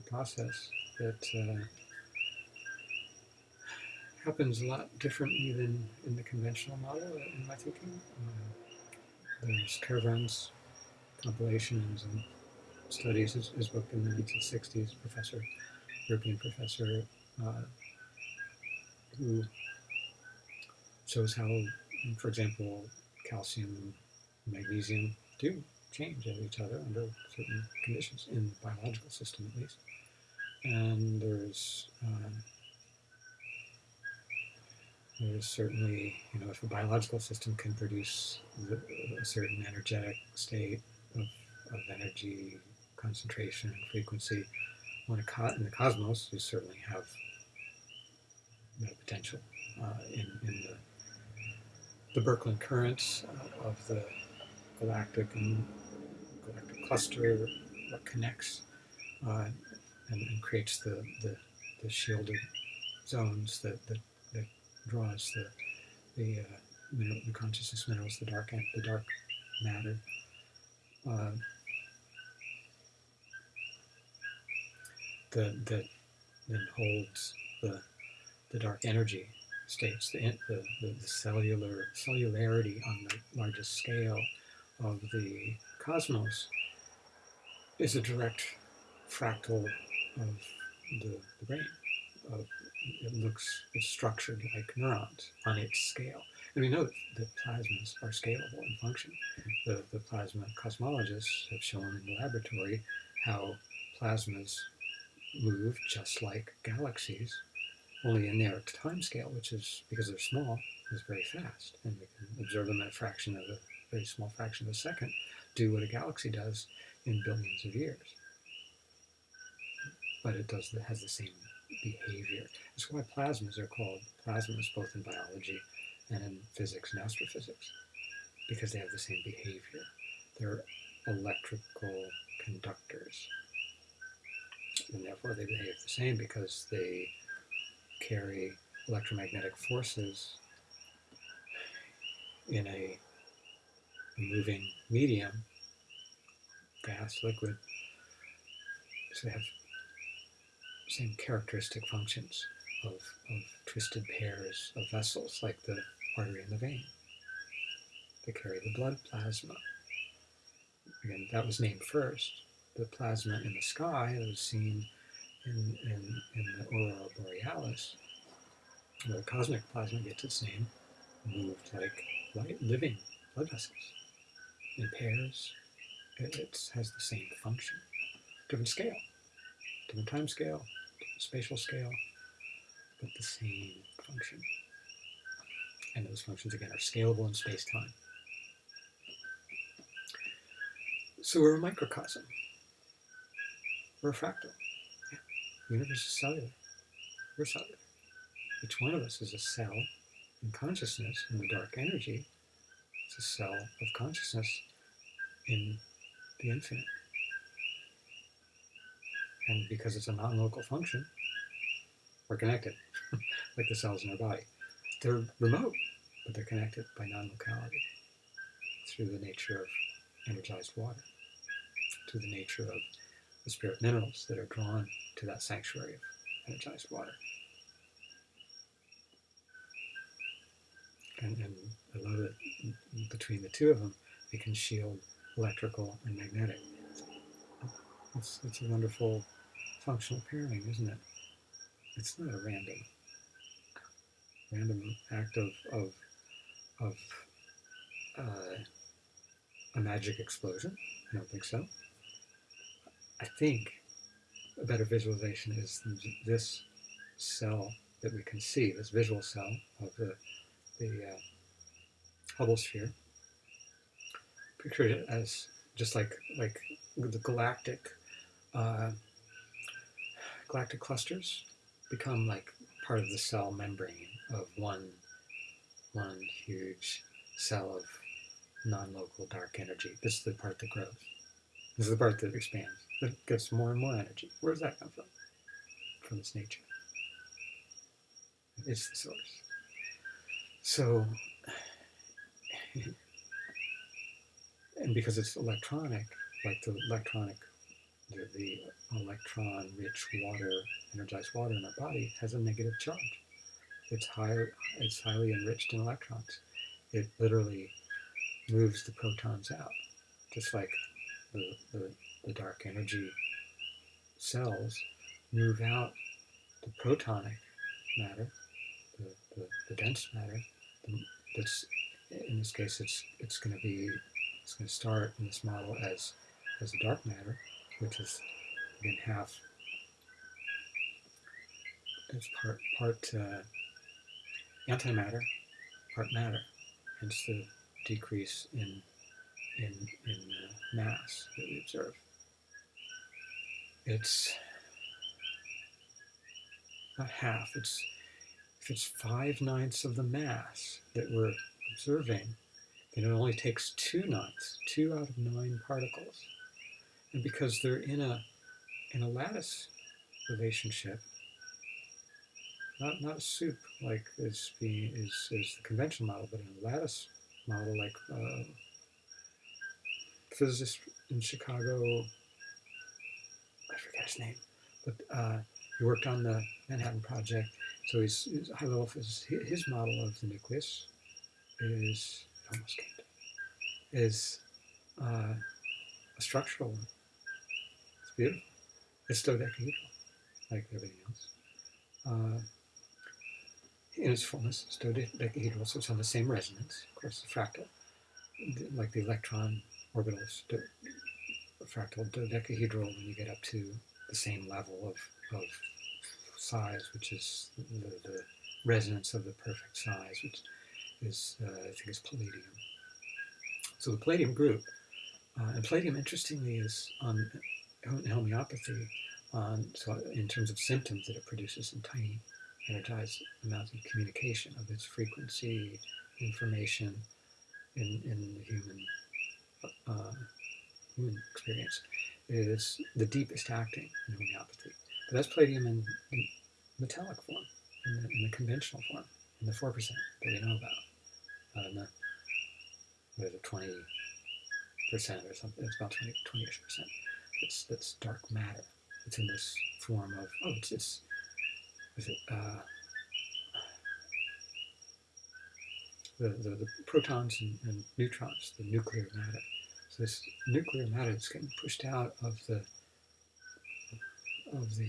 S1: a process that uh, happens a lot differently than in the conventional model, in my thinking. Uh, there's Kervran's compilations and studies his, his book in the 1960s, professor, European professor, uh, who shows how, for example, calcium and magnesium do change of each other under certain conditions, in the biological system at least. And there's uh, there's certainly, you know, if a biological system can produce the, a certain energetic state of, of energy concentration and frequency, a in the cosmos, you certainly have potential uh, in, in the, the Birkeland currents of the galactic and galactic cluster that connects uh, and, and, creates the, the, the, shielded zones that, that draws the the, uh, mineral, the consciousness minerals, the dark the dark matter. Uh, that that then holds the the dark energy states, the, the, the, the cellular cellularity on the largest scale of the cosmos is a direct fractal of the, the brain. Of, it looks structured like neurons on its scale. And we know that, that plasmas are scalable in function. The, the plasma cosmologists have shown in the laboratory how plasmas move just like galaxies, only in their time scale, which is, because they're small, is very fast. And we can observe them at a fraction of a very small fraction of a second, do what a galaxy does in billions of years. But it does has the same behavior. That's why plasmas are called plasmas both in biology and in physics and astrophysics, because they have the same behavior. They're electrical conductors. And therefore they behave the same because they carry electromagnetic forces in a moving medium, gas, liquid, so they have same characteristic functions of, of twisted pairs of vessels, like the artery and the vein. They carry the blood plasma. Again, that was named first. The plasma in the sky that was seen in, in, in the aurora borealis, where cosmic plasma gets its name, moved like light, living blood vessels in pairs. It, it has the same function, different scale, different time scale, different spatial scale, but the same function. And those functions, again, are scalable in space-time. So we're a microcosm. We're a fractal. The universe is cellular. We're cellular. Each one of us is a cell in consciousness in the dark energy. It's a cell of consciousness in the infinite. And because it's a non-local function, we're connected, *laughs* like the cells in our body. They're remote, but they're connected by non-locality through the nature of energized water, through the nature of the spirit minerals that are drawn to that sanctuary of energized water. And, and I love that between the two of them, they can shield electrical and magnetic. It's, it's a wonderful functional pairing, isn't it? It's not a random random act of of, of uh, a magic explosion. I don't think so. I think a better visualization is this cell that we can see, this visual cell of the, the uh, Hubble sphere, picture it as just like like the galactic uh, galactic clusters become like part of the cell membrane of one one huge cell of non-local dark energy. This is the part that grows. This is the part that expands. That gets more and more energy. Where does that come from? From its nature. It's the source. So *sighs* and because it's electronic, like the electronic, the, the electron-rich water, energized water in our body has a negative charge. It's high, it's highly enriched in electrons. It literally moves the protons out, just like the, the the dark energy cells move out the protonic matter, the, the, the dense matter, the, that's in this case it's it's going to be it's going to start in this model as as a dark matter, which is again half it's part part uh, antimatter, part matter, hence the decrease in in in uh, mass that we observe. It's not half. It's if it's five ninths of the mass that we're observing, then it only takes two ninths, two out of nine particles, and because they're in a in a lattice relationship, not not a soup like is being is is the conventional model, but in a lattice model like uh, physicist in Chicago, I forget his name, but uh, he worked on the Manhattan Project. So he's high level physicist. His model of the nucleus is almost is uh, a structural one. Beautiful. It's dodecahedral, like everything else. Uh, in its fullness, it's dodecahedral, so it's on the same resonance. Of course, the fractal, like the electron orbitals, fractal dodecahedral when you get up to the same level of, of size, which is the, the resonance of the perfect size, which is, uh, I think, is palladium. So the palladium group, uh, and palladium, interestingly, is on homeopathy, on, so in terms of symptoms that it produces in tiny energized amounts of communication of its frequency, information in, in the human uh, human experience is the deepest acting in homeopathy. But that's palladium in, in metallic form, in the, in the, conventional form, in the 4% that we know about. Uh, in the, what is it, 20% or something, it's about 20, 20-ish percent. It's, that's dark matter. It's in this form of, oh, it's, it's is it, uh, the, the, the, protons and, and neutrons, the nuclear matter. So this nuclear matter is getting pushed out of the of the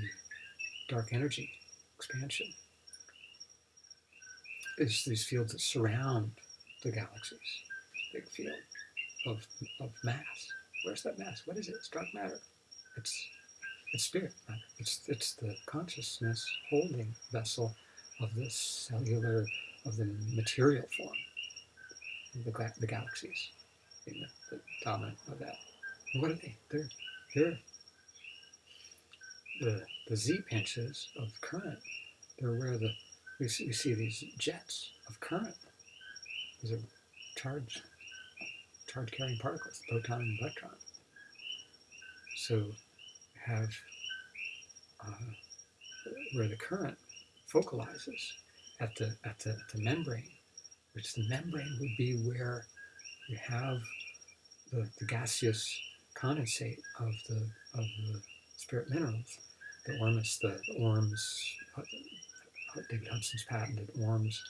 S1: dark energy expansion is these fields that surround the galaxies. Big field of, of mass. Where's that mass? What is it? It's dark matter. It's it's spirit matter. It's it's the consciousness holding vessel of the cellular of the material form the, the galaxies being the, the dominant of that. And what are they? They're they're the the z pinches of current. They're where the we see, we see these jets of current. These are charged charge carrying particles, proton and electron. So have uh, where the current focalizes at the at the, the membrane, which the membrane would be where you have the, the gaseous condensate of the of the spirit minerals, the ormus, the, the ORMEs, uh, David Hudson's patented ORMEs,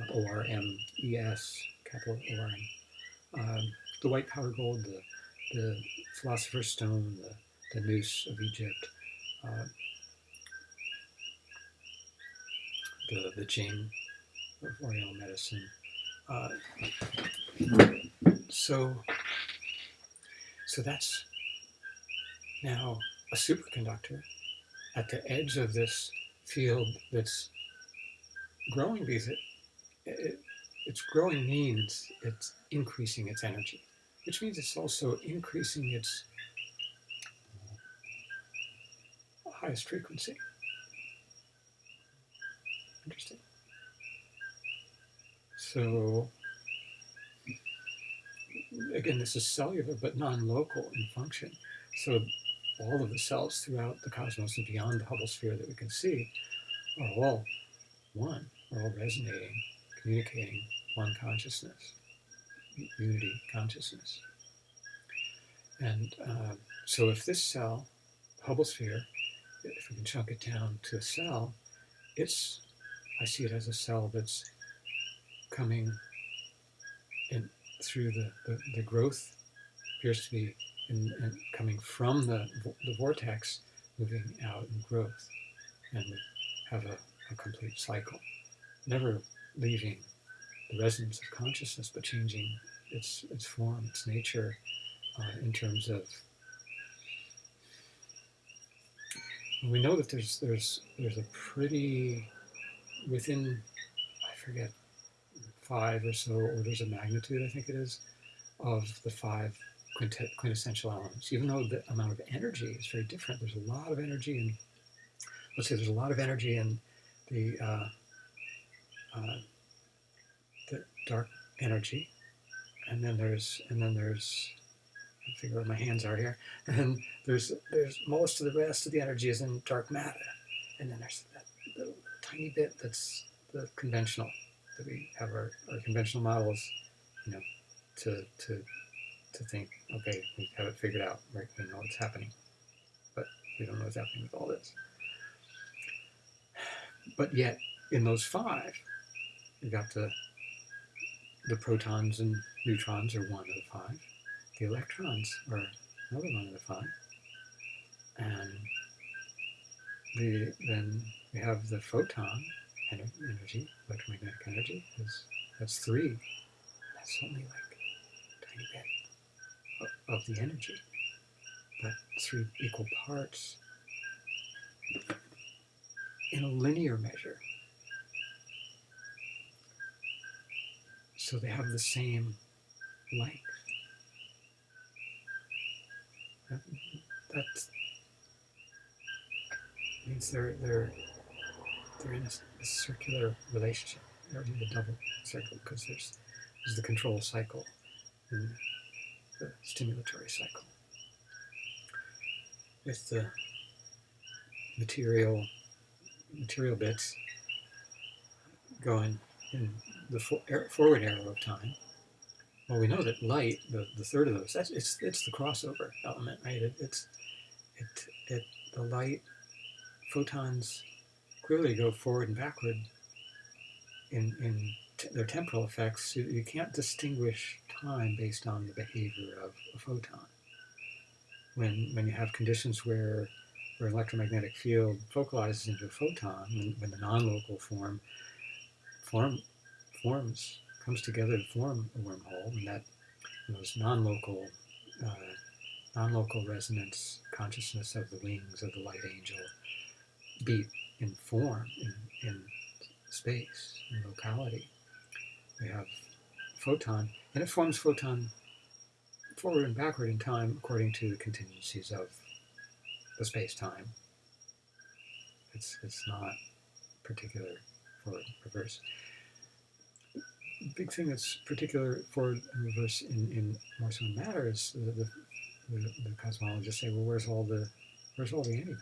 S1: uh, O R M E S, capital O R M, um, the white powder gold, the the philosopher's stone, the, the nous of Egypt, uh, the the Jing of Oriental medicine. Uh, so, so that's now a superconductor at the edge of this field that's growing because it, it, it's growing means it's increasing its energy, which means it's also increasing its highest frequency. Interesting. So again, this is cellular but non-local in function. So all of the cells throughout the cosmos and beyond the Hubble sphere that we can see are all one, are all resonating, communicating one consciousness, unity consciousness. And uh, so if this cell, Hubble sphere, if we can chunk it down to a cell, it's, I see it as a cell that's coming in through the, the, the growth appears to be and, and coming from the, the vortex, moving out in growth, and have a, a complete cycle, never leaving the resonance of consciousness, but changing its its form, its nature, uh, in terms of. We know that there's there's there's a pretty within I forget five or so orders of magnitude I think it is of the five quintessential elements. Even though the amount of energy is very different, there's a lot of energy in. Let's say there's a lot of energy in the uh, uh, the dark energy, and then there's and then there's I figure where my hands are here, *laughs* and there's there's most of the rest of the energy is in dark matter, and then there's that little tiny bit that's the conventional that we have our, our conventional models, you know, to to to think, okay, we have it figured out, right? We know what's happening, but we don't know what's happening with all this. But yet, in those five, you got the the protons and neutrons are one of the five. The electrons are another one of the five. And the, then we have the photon energy, electromagnetic energy, is, that's three. That's only like a tiny bit of, of the energy. But three equal parts in a linear measure. So they have the same length. That, that means they're they're they're in a, a circular relationship. They're in a double circle because there's there's the control cycle and the stimulatory cycle. With the material material bits going in the forward arrow of time. Well, we know that light, the, the third of those, that's, it's, it's the crossover element, right? It, it's it, it, the light photons clearly go forward and backward in, in their temporal effects. You, you can't distinguish time based on the behavior of a photon. When, when you have conditions where, where an electromagnetic field focalizes into a photon, when, when the non-local form form forms, comes together to form a wormhole, and that those non-local, uh, non-local resonance consciousness of the wings of the light angel beat in form, in, in space, in locality. We have photon, and it forms photon forward and backward in time according to the contingencies of the space-time. It's, it's not particular for reverse big thing that's particular and reverse in, in matter is the, the, the, the cosmologists say, well, where's all the where's all the antimatter?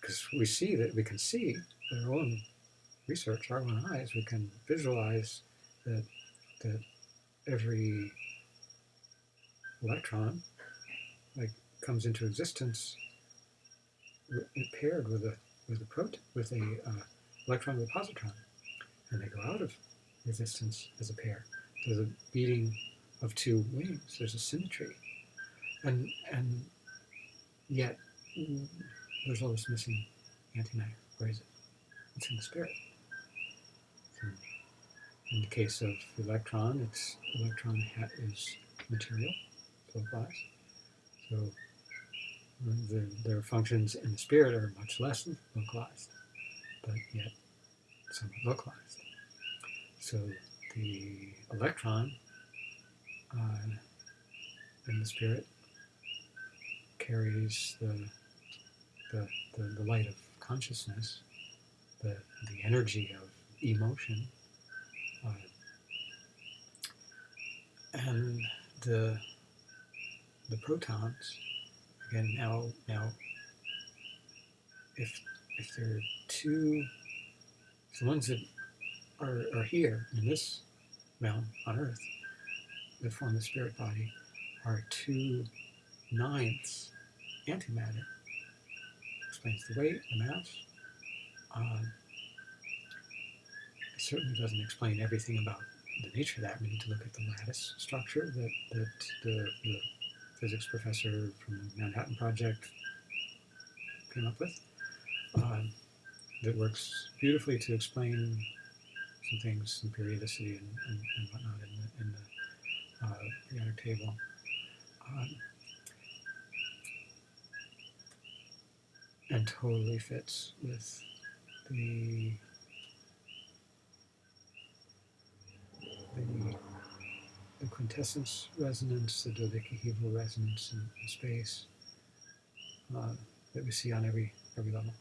S1: Because we see that we can see with our own research, our own eyes, we can visualize that that every electron like comes into existence paired with a with a proton with a uh, electron with a positron, and they go out of resistance as a pair. There's a beating of two wings. There's a symmetry, and and yet there's all this missing antimatter. Where is it? It's in the spirit. Hmm. in the case of the electron, its electron hat is material, glass. So um, the, their functions in the spirit are much less localized, but yet somewhat localized. So the electron uh, in the spirit carries the, the, the, the light of consciousness, the, the energy of emotion, uh, and the, the protons, again, now, now if, if there are two, the ones that are, are here in this realm on earth that form the spirit body are two ninths antimatter. Explains the weight, the mass. Um, it certainly doesn't explain everything about the nature of that. We need to look at the lattice structure that, that the, the physics professor from the Manhattan Project came up with um, that works beautifully to explain some things, some periodicity and, and, and whatnot in the, in the uh, periodic table. Um, and totally fits with the the, the quintessence resonance, the dodecahedral resonance in, in space uh, that we see on every every level.